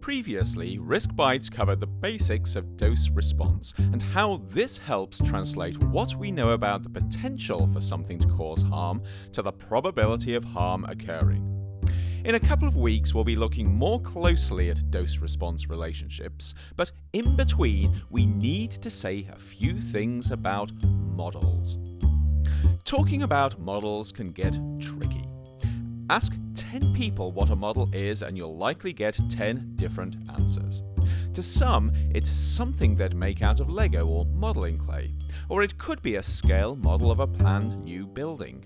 Previously, Risk Bites covered the basics of dose response and how this helps translate what we know about the potential for something to cause harm to the probability of harm occurring. In a couple of weeks, we'll be looking more closely at dose response relationships, but in between, we need to say a few things about models. Talking about models can get tricky. Ask 10 people what a model is and you'll likely get 10 different answers. To some, it's something they'd make out of Lego or modelling clay, or it could be a scale model of a planned new building.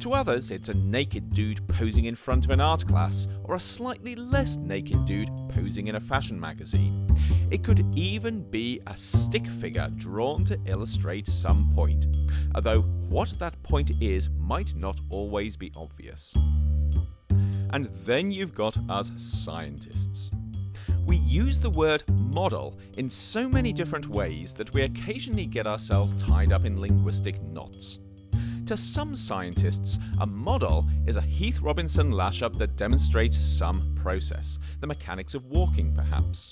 To others, it's a naked dude posing in front of an art class, or a slightly less naked dude posing in a fashion magazine. It could even be a stick figure drawn to illustrate some point, although what that point is might not always be obvious. And then you've got us scientists. We use the word model in so many different ways that we occasionally get ourselves tied up in linguistic knots. To some scientists, a model is a Heath Robinson lash-up that demonstrates some process, the mechanics of walking perhaps.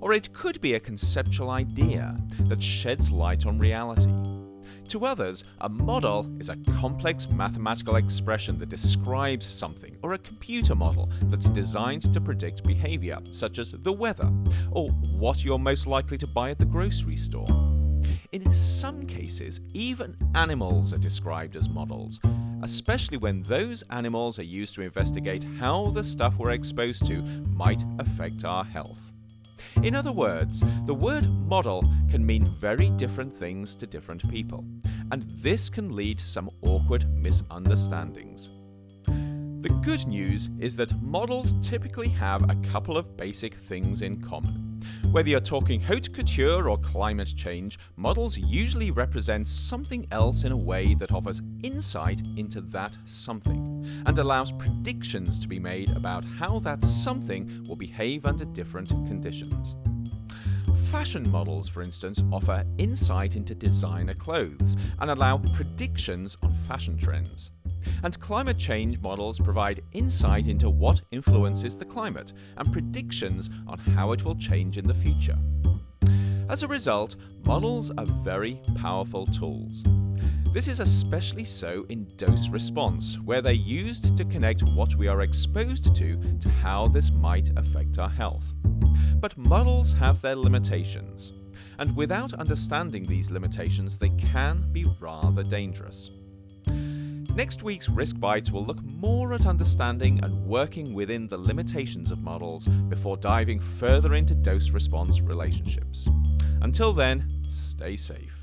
Or it could be a conceptual idea that sheds light on reality. To others, a model is a complex mathematical expression that describes something, or a computer model that's designed to predict behavior, such as the weather, or what you're most likely to buy at the grocery store. In some cases, even animals are described as models, especially when those animals are used to investigate how the stuff we're exposed to might affect our health. In other words, the word model can mean very different things to different people, and this can lead to some awkward misunderstandings. The good news is that models typically have a couple of basic things in common. Whether you're talking haute couture or climate change, models usually represent something else in a way that offers insight into that something, and allows predictions to be made about how that something will behave under different conditions. Fashion models, for instance, offer insight into designer clothes and allow predictions on fashion trends. And climate change models provide insight into what influences the climate and predictions on how it will change in the future. As a result, models are very powerful tools. This is especially so in dose response, where they're used to connect what we are exposed to to how this might affect our health. But models have their limitations, and without understanding these limitations, they can be rather dangerous. Next week's Risk Bites will look more at understanding and working within the limitations of models before diving further into dose response relationships. Until then, stay safe.